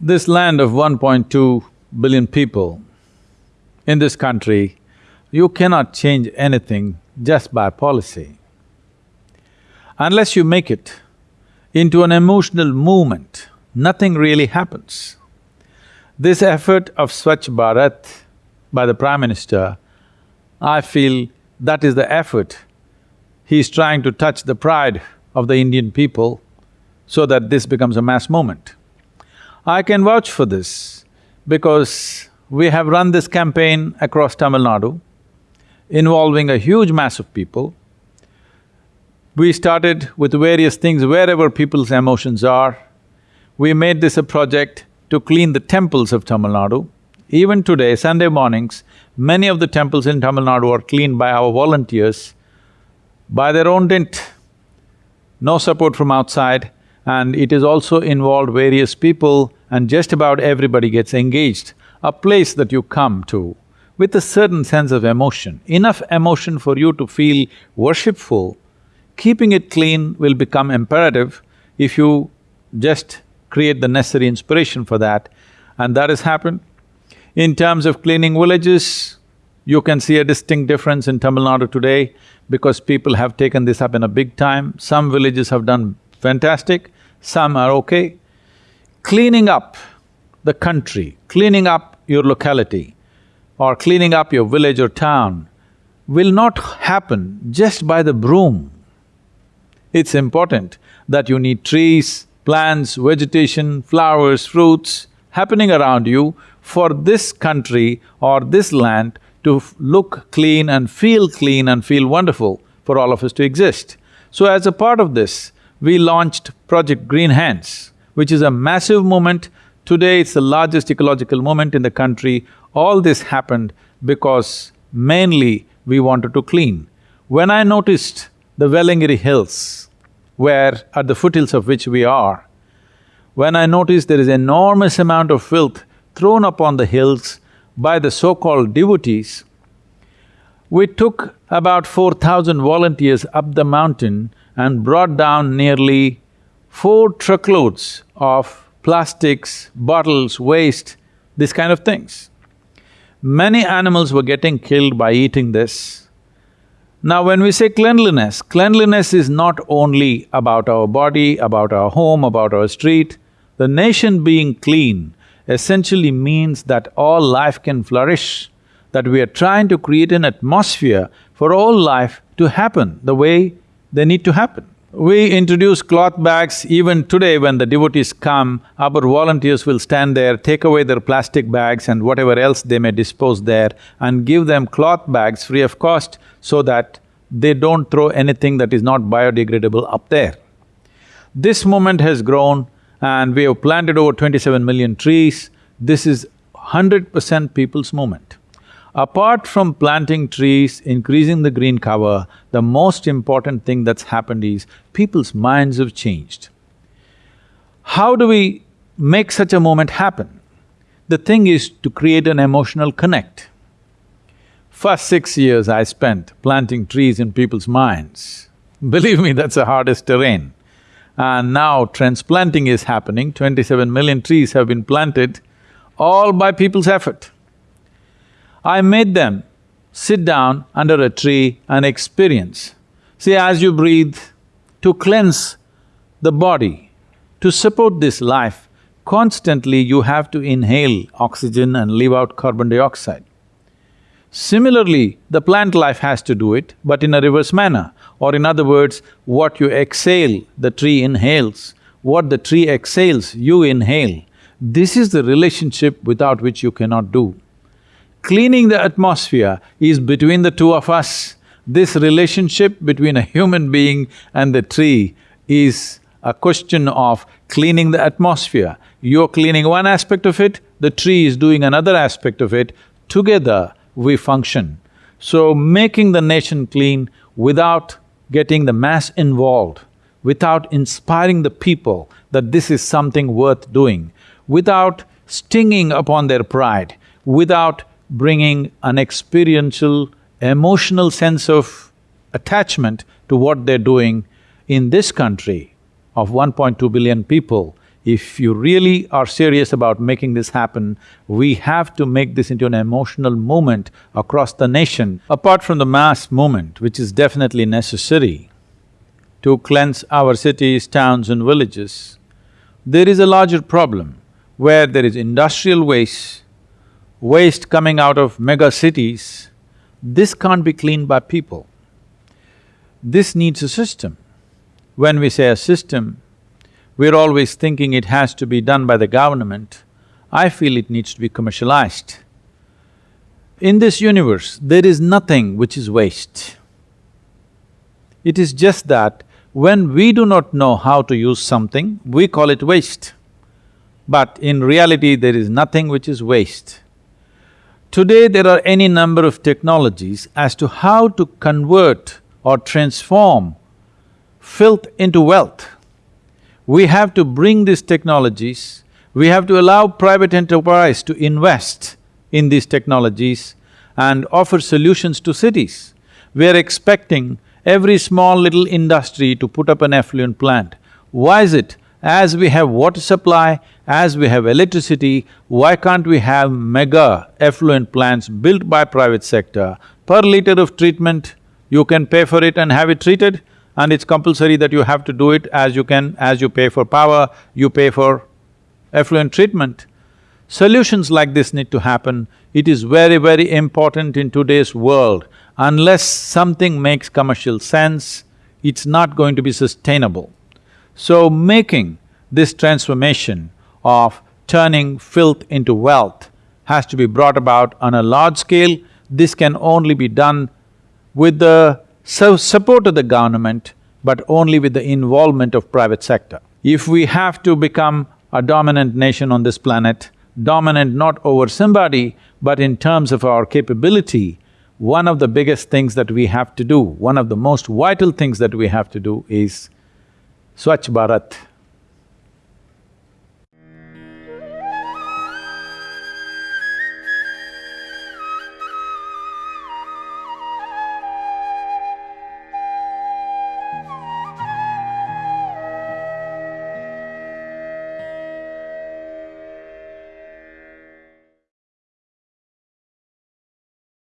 This land of 1.2 billion people, in this country, you cannot change anything just by policy. Unless you make it into an emotional movement, nothing really happens. This effort of Swachh Bharat by the Prime Minister, I feel that is the effort. He's trying to touch the pride of the Indian people so that this becomes a mass movement. I can vouch for this because we have run this campaign across Tamil Nadu, involving a huge mass of people. We started with various things wherever people's emotions are. We made this a project to clean the temples of Tamil Nadu. Even today, Sunday mornings, many of the temples in Tamil Nadu are cleaned by our volunteers by their own dint. No support from outside and it is also involved various people and just about everybody gets engaged. A place that you come to with a certain sense of emotion, enough emotion for you to feel worshipful, keeping it clean will become imperative if you just create the necessary inspiration for that, and that has happened. In terms of cleaning villages, you can see a distinct difference in Tamil Nadu today because people have taken this up in a big time. Some villages have done fantastic, some are okay. Cleaning up the country, cleaning up your locality or cleaning up your village or town will not happen just by the broom. It's important that you need trees, plants, vegetation, flowers, fruits happening around you for this country or this land to look clean and feel clean and feel wonderful for all of us to exist. So as a part of this, we launched Project Green Hands, which is a massive movement. Today it's the largest ecological movement in the country. All this happened because mainly we wanted to clean. When I noticed the Velliangiri Hills, where at the foothills of which we are, when I noticed there is enormous amount of filth thrown upon the hills by the so-called devotees, we took about four thousand volunteers up the mountain and brought down nearly four truckloads of plastics, bottles, waste, this kind of things. Many animals were getting killed by eating this. Now when we say cleanliness, cleanliness is not only about our body, about our home, about our street. The nation being clean essentially means that all life can flourish, that we are trying to create an atmosphere for all life to happen the way they need to happen. We introduce cloth bags, even today when the devotees come, our volunteers will stand there, take away their plastic bags and whatever else they may dispose there and give them cloth bags free of cost so that they don't throw anything that is not biodegradable up there. This movement has grown and we have planted over twenty-seven million trees. This is hundred percent people's movement. Apart from planting trees, increasing the green cover, the most important thing that's happened is people's minds have changed. How do we make such a moment happen? The thing is to create an emotional connect. First six years I spent planting trees in people's minds. Believe me, that's the hardest terrain. And now transplanting is happening, twenty-seven million trees have been planted, all by people's effort. I made them sit down under a tree and experience. See, as you breathe, to cleanse the body, to support this life, constantly you have to inhale oxygen and leave out carbon dioxide. Similarly, the plant life has to do it, but in a reverse manner. Or in other words, what you exhale, the tree inhales. What the tree exhales, you inhale. This is the relationship without which you cannot do. Cleaning the atmosphere is between the two of us. This relationship between a human being and the tree is a question of cleaning the atmosphere. You're cleaning one aspect of it, the tree is doing another aspect of it, together we function. So making the nation clean without getting the mass involved, without inspiring the people that this is something worth doing, without stinging upon their pride, without bringing an experiential, emotional sense of attachment to what they're doing in this country of 1.2 billion people, If you really are serious about making this happen, we have to make this into an emotional movement across the nation. Apart from the mass movement, which is definitely necessary to cleanse our cities, towns and villages, there is a larger problem where there is industrial waste, waste coming out of mega cities, this can't be cleaned by people. This needs a system. When we say a system, we're always thinking it has to be done by the government. I feel it needs to be commercialized. In this universe, there is nothing which is waste. It is just that when we do not know how to use something, we call it waste. But in reality, there is nothing which is waste. Today, there are any number of technologies as to how to convert or transform filth into wealth. We have to bring these technologies, we have to allow private enterprise to invest in these technologies and offer solutions to cities. We are expecting every small little industry to put up an effluent plant. Why is it? As we have water supply, as we have electricity, why can't we have mega effluent plants built by private sector? Per liter of treatment, you can pay for it and have it treated and it's compulsory that you have to do it as you can… as you pay for power, you pay for effluent treatment. Solutions like this need to happen. It is very, very important in today's world. Unless something makes commercial sense, it's not going to be sustainable. So making this transformation of turning filth into wealth has to be brought about on a large scale. This can only be done with the so support of the government, but only with the involvement of private sector. If we have to become a dominant nation on this planet, dominant not over somebody, but in terms of our capability, one of the biggest things that we have to do, one of the most vital things that we have to do is Swachh Bharat.